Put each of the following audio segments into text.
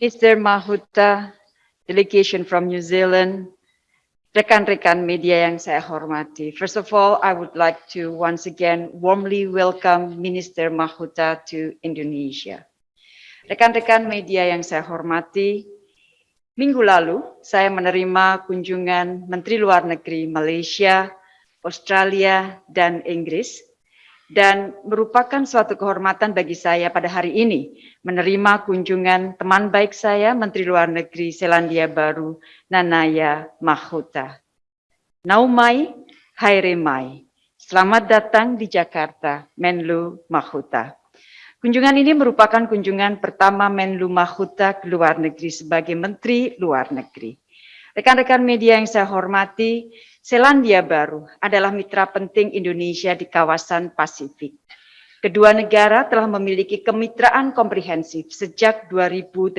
Mr. Mahuta, delegation from New Zealand, rekan-rekan media yang saya hormati. First of all, I would like to once again warmly welcome Minister Mahuta to Indonesia. Rekan-rekan media yang saya hormati, minggu lalu saya menerima kunjungan Menteri Luar Negeri Malaysia, Australia, dan Inggris dan merupakan suatu kehormatan bagi saya pada hari ini menerima kunjungan teman baik saya Menteri Luar Negeri Selandia Baru Nanaya Mahota. Naumai Hairemai, selamat datang di Jakarta Menlu Mahota. Kunjungan ini merupakan kunjungan pertama Menlu Mahota ke luar negeri sebagai Menteri Luar Negeri. Rekan-rekan media yang saya hormati, Selandia Baru adalah mitra penting Indonesia di kawasan Pasifik. Kedua negara telah memiliki kemitraan komprehensif sejak 2018.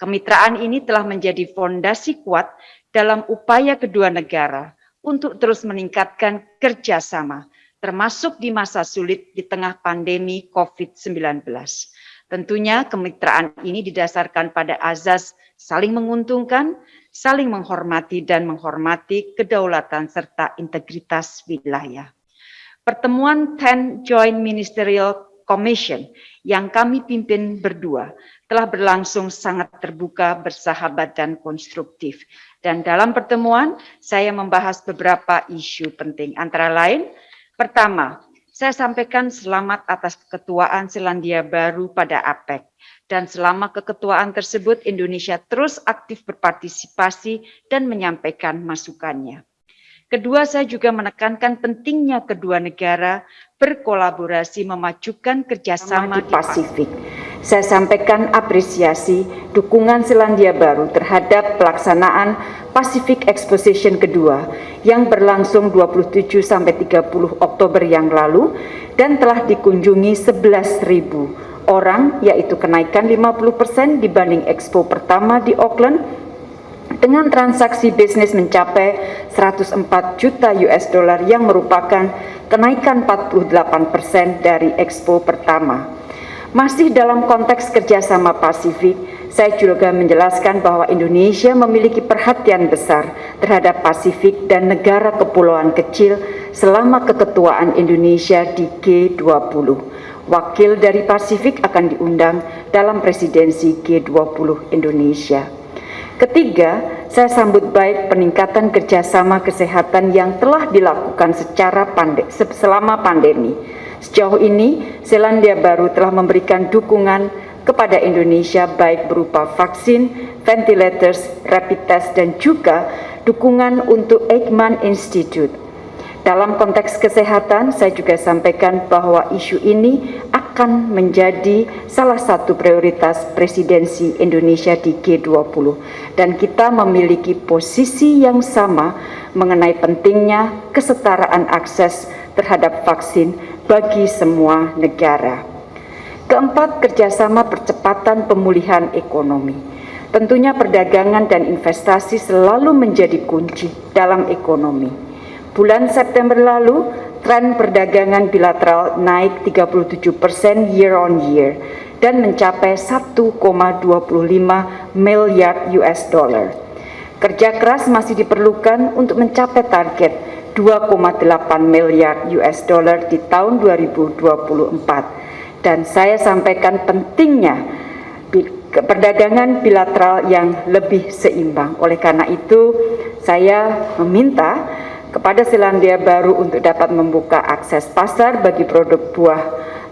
Kemitraan ini telah menjadi fondasi kuat dalam upaya kedua negara untuk terus meningkatkan kerjasama, termasuk di masa sulit di tengah pandemi COVID-19. Tentunya kemitraan ini didasarkan pada azas saling menguntungkan, saling menghormati dan menghormati kedaulatan serta integritas wilayah. Pertemuan 10 Joint Ministerial Commission yang kami pimpin berdua telah berlangsung sangat terbuka, bersahabat, dan konstruktif. Dan dalam pertemuan, saya membahas beberapa isu penting. Antara lain, pertama, saya sampaikan selamat atas keketuaan Selandia Baru pada APEC dan selama keketuaan tersebut Indonesia terus aktif berpartisipasi dan menyampaikan masukannya. Kedua, saya juga menekankan pentingnya kedua negara berkolaborasi memajukan kerjasama di Pasifik. Saya sampaikan apresiasi dukungan Selandia Baru terhadap pelaksanaan Pacific Exposition kedua yang berlangsung 27 sampai 30 Oktober yang lalu dan telah dikunjungi 11.000 orang yaitu kenaikan 50% dibanding Expo pertama di Auckland dengan transaksi bisnis mencapai 104 juta US dollar yang merupakan kenaikan 48% dari Expo pertama. Masih dalam konteks kerjasama Pasifik, saya juga menjelaskan bahwa Indonesia memiliki perhatian besar terhadap Pasifik dan negara kepulauan kecil selama keketuaan Indonesia di G20 wakil dari Pasifik akan diundang dalam presidensi G20 Indonesia. Ketiga, saya sambut baik peningkatan kerjasama kesehatan yang telah dilakukan secara pande selama pandemi. Sejauh ini, Selandia Baru telah memberikan dukungan kepada Indonesia baik berupa vaksin, ventilators, rapid test, dan juga dukungan untuk Eijkman Institute dalam konteks kesehatan, saya juga sampaikan bahwa isu ini akan menjadi salah satu prioritas presidensi Indonesia di G20 dan kita memiliki posisi yang sama mengenai pentingnya kesetaraan akses terhadap vaksin bagi semua negara. Keempat, kerjasama percepatan pemulihan ekonomi. Tentunya perdagangan dan investasi selalu menjadi kunci dalam ekonomi Bulan September lalu, tren perdagangan bilateral naik 37 persen year on year dan mencapai 1,25 miliar US dollar. Kerja keras masih diperlukan untuk mencapai target 2,8 miliar US dollar di tahun 2024. Dan saya sampaikan pentingnya perdagangan bilateral yang lebih seimbang. Oleh karena itu, saya meminta kepada Selandia Baru untuk dapat membuka akses pasar bagi produk buah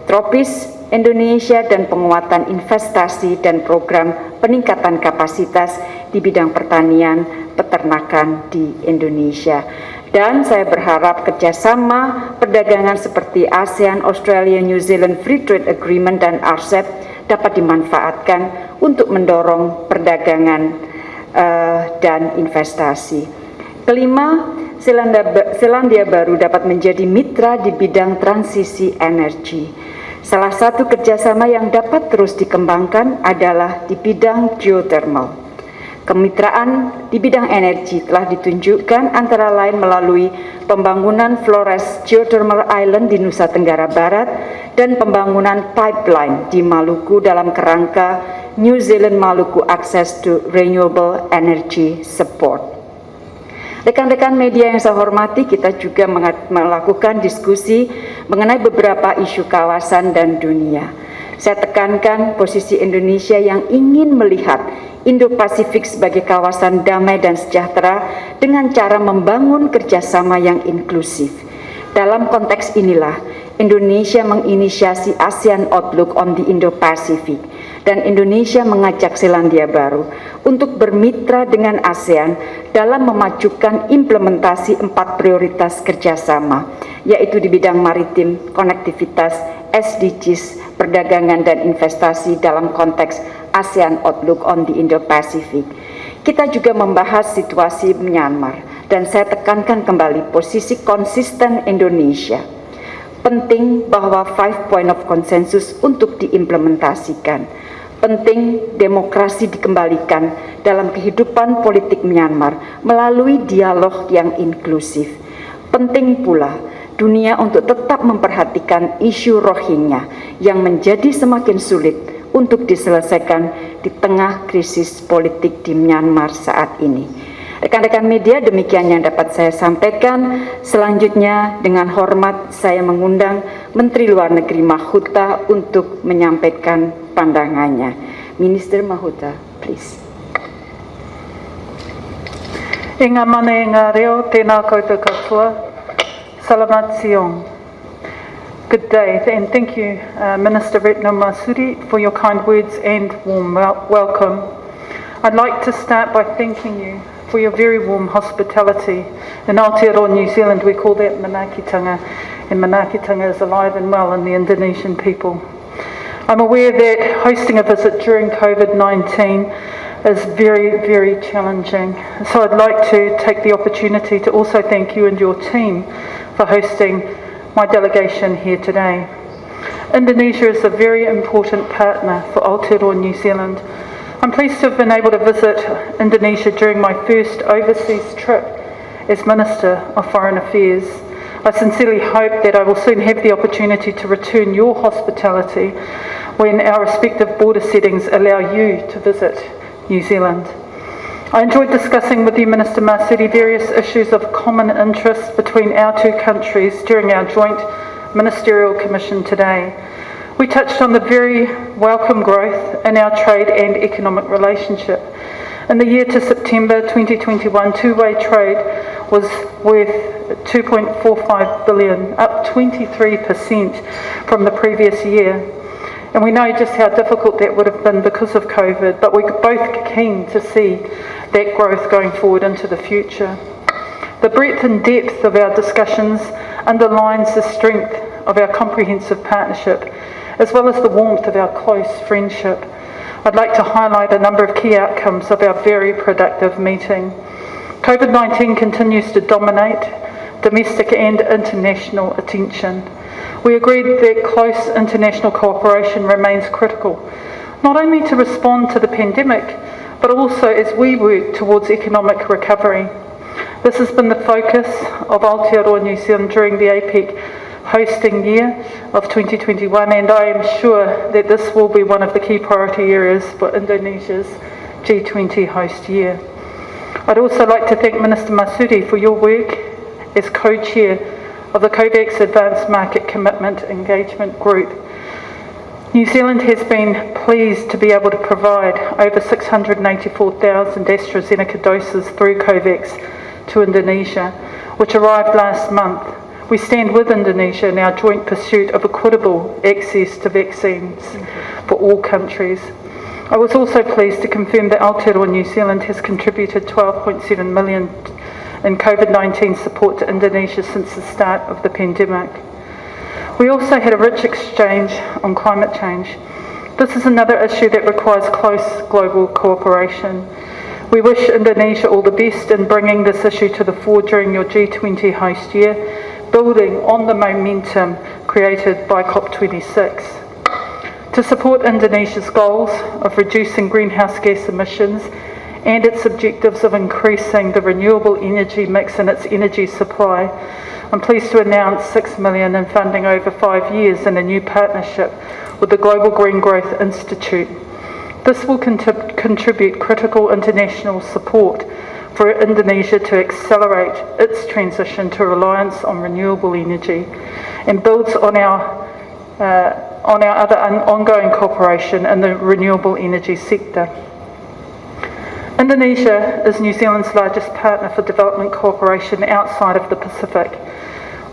tropis Indonesia dan penguatan investasi dan program peningkatan kapasitas di bidang pertanian peternakan di Indonesia. Dan saya berharap kerjasama perdagangan seperti ASEAN, Australia, New Zealand Free Trade Agreement dan RCEP dapat dimanfaatkan untuk mendorong perdagangan uh, dan investasi. Kelima, Selandia, Baru dapat menjadi mitra di bidang transisi energi. Salah satu kerjasama yang dapat terus dikembangkan adalah di bidang geothermal. Kemitraan di bidang energi telah ditunjukkan antara lain melalui pembangunan Flores Geothermal Island di Nusa Tenggara Barat dan pembangunan pipeline di Maluku dalam kerangka New Zealand Maluku access to renewable energy support. Rekan-rekan media yang saya hormati, kita juga melakukan diskusi mengenai beberapa isu kawasan dan dunia. Saya tekankan posisi Indonesia yang ingin melihat Indo-Pasifik sebagai kawasan damai dan sejahtera dengan cara membangun kerjasama yang inklusif. Dalam konteks inilah, Indonesia menginisiasi ASEAN Outlook on the Indo-Pacific dan Indonesia mengajak Selandia Baru untuk bermitra dengan ASEAN dalam memajukan implementasi empat prioritas kerjasama, yaitu di bidang maritim, konektivitas, SDGs, perdagangan dan investasi dalam konteks ASEAN Outlook on the Indo-Pacific. Kita juga membahas situasi Myanmar dan saya tekankan kembali posisi konsisten Indonesia. Penting bahwa five point of consensus untuk diimplementasikan penting demokrasi dikembalikan dalam kehidupan politik Myanmar melalui dialog yang inklusif. Penting pula dunia untuk tetap memperhatikan isu Rohingya yang menjadi semakin sulit untuk diselesaikan di tengah krisis politik di Myanmar saat ini. Rekan-rekan media, demikian yang dapat saya sampaikan. Selanjutnya, dengan hormat saya mengundang Menteri Luar Negeri Mahuta untuk menyampaikan pandangannya. Minister Mahuta, please. Inga mane ngā reo, tēnā koutou. Salamat siong. Good day, and thank you, uh, Minister Retno Masuri, for your kind words and warm welcome. I'd like to start by thanking you for your very warm hospitality. In Aotearoa, New Zealand, we call that Manakitanga, and Manakitanga is alive and well in the Indonesian people. I'm aware that hosting a visit during COVID-19 is very, very challenging. So I'd like to take the opportunity to also thank you and your team for hosting my delegation here today. Indonesia is a very important partner for Aotearoa New Zealand I'm pleased to have been able to visit Indonesia during my first overseas trip as Minister of Foreign Affairs. I sincerely hope that I will soon have the opportunity to return your hospitality when our respective border settings allow you to visit New Zealand. I enjoyed discussing with you, Minister Marsudi, various issues of common interest between our two countries during our joint ministerial commission today. We touched on the very welcome growth in our trade and economic relationship. In the year to September 2021, two-way trade was worth 2.45 billion, up 23% from the previous year. And we know just how difficult that would have been because of COVID, but we're both keen to see that growth going forward into the future. The breadth and depth of our discussions underlines the strength of our comprehensive partnership as well as the warmth of our close friendship. I'd like to highlight a number of key outcomes of our very productive meeting. COVID-19 continues to dominate domestic and international attention. We agreed that close international cooperation remains critical, not only to respond to the pandemic, but also as we work towards economic recovery. This has been the focus of Aotearoa New Zealand during the APEC hosting year of 2021 and I am sure that this will be one of the key priority areas for Indonesia's G20 host year. I'd also like to thank Minister Masudi for your work as co-chair of the COVAX Advanced Market Commitment Engagement Group. New Zealand has been pleased to be able to provide over 684,000 AstraZeneca doses through COVAX to Indonesia, which arrived last month we stand with Indonesia in our joint pursuit of equitable access to vaccines for all countries. I was also pleased to confirm that Aotearoa New Zealand has contributed 12.7 million in COVID-19 support to Indonesia since the start of the pandemic. We also had a rich exchange on climate change. This is another issue that requires close global cooperation. We wish Indonesia all the best in bringing this issue to the fore during your G20 host year building on the momentum created by COP26. To support Indonesia's goals of reducing greenhouse gas emissions and its objectives of increasing the renewable energy mix in its energy supply, I'm pleased to announce 6 million in funding over five years in a new partnership with the Global Green Growth Institute. This will contrib- contribute critical international support for Indonesia to accelerate its transition to reliance on renewable energy and builds on our uh, on our other ongoing cooperation in the renewable energy sector. Indonesia is New Zealand's largest partner for development cooperation outside of the Pacific.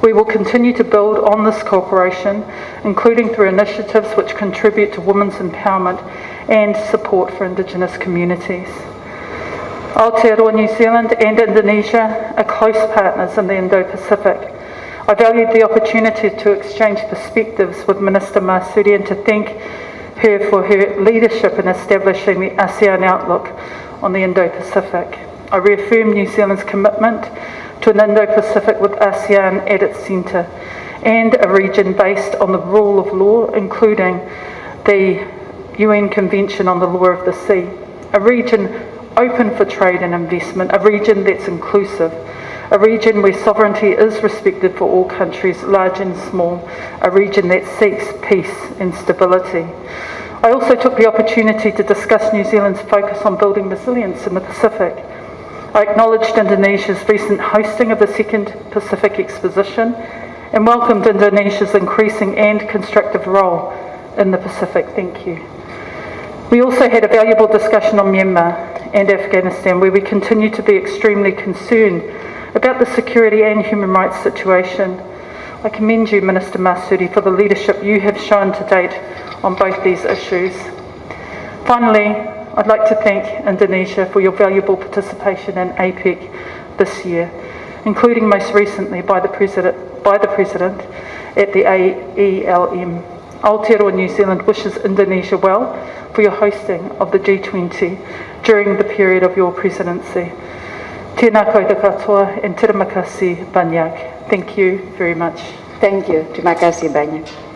We will continue to build on this cooperation, including through initiatives which contribute to women's empowerment and support for Indigenous communities. Aotearoa New Zealand and Indonesia are close partners in the Indo-Pacific. I valued the opportunity to exchange perspectives with Minister Masudi and to thank her for her leadership in establishing the ASEAN outlook on the Indo-Pacific. I reaffirm New Zealand's commitment to an Indo-Pacific with ASEAN at its centre and a region based on the rule of law, including the UN Convention on the Law of the Sea. A region open for trade and investment, a region that's inclusive, a region where sovereignty is respected for all countries, large and small, a region that seeks peace and stability. I also took the opportunity to discuss New Zealand's focus on building resilience in the Pacific. I acknowledged Indonesia's recent hosting of the Second Pacific Exposition and welcomed Indonesia's increasing and constructive role in the Pacific. Thank you. We also had a valuable discussion on Myanmar and Afghanistan, where we continue to be extremely concerned about the security and human rights situation. I commend you, Minister Masudi, for the leadership you have shown to date on both these issues. Finally, I'd like to thank Indonesia for your valuable participation in APEC this year, including most recently by the President, by the President at the AELM. Aotearoa New Zealand wishes Indonesia well for your hosting of the G20 during the period of your presidency. Tēnā koutou katoa and terima kasih banyak. Thank you very much. Thank you. Terima kasih banyak.